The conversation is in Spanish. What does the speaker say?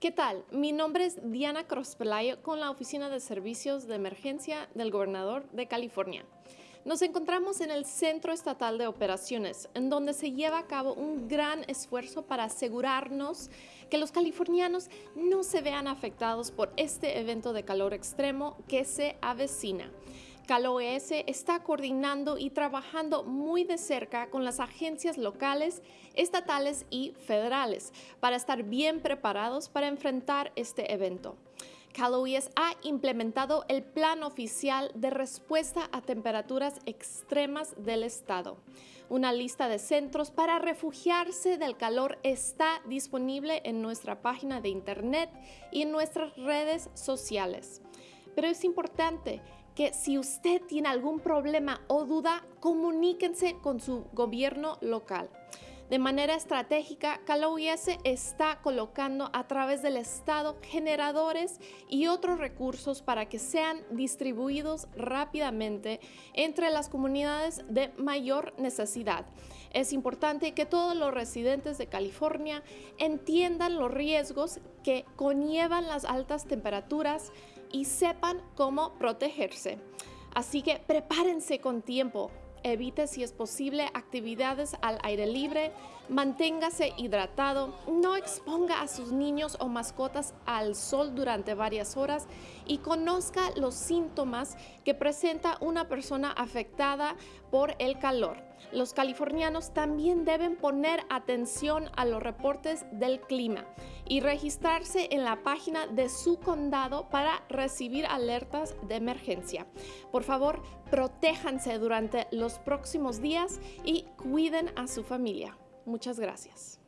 ¿Qué tal? Mi nombre es Diana Crospelayo con la Oficina de Servicios de Emergencia del Gobernador de California. Nos encontramos en el Centro Estatal de Operaciones, en donde se lleva a cabo un gran esfuerzo para asegurarnos que los californianos no se vean afectados por este evento de calor extremo que se avecina. CalOS está coordinando y trabajando muy de cerca con las agencias locales, estatales y federales para estar bien preparados para enfrentar este evento. CalOS ha implementado el Plan Oficial de Respuesta a Temperaturas Extremas del Estado. Una lista de centros para refugiarse del calor está disponible en nuestra página de Internet y en nuestras redes sociales. Pero es importante que si usted tiene algún problema o duda, comuníquense con su gobierno local. De manera estratégica, CalOIS está colocando a través del Estado generadores y otros recursos para que sean distribuidos rápidamente entre las comunidades de mayor necesidad. Es importante que todos los residentes de California entiendan los riesgos que conllevan las altas temperaturas y sepan cómo protegerse. Así que prepárense con tiempo. Evite si es posible actividades al aire libre, manténgase hidratado, no exponga a sus niños o mascotas al sol durante varias horas y conozca los síntomas que presenta una persona afectada por el calor. Los californianos también deben poner atención a los reportes del clima y registrarse en la página de su condado para recibir alertas de emergencia. Por favor, protéjanse durante los próximos días y cuiden a su familia. Muchas gracias.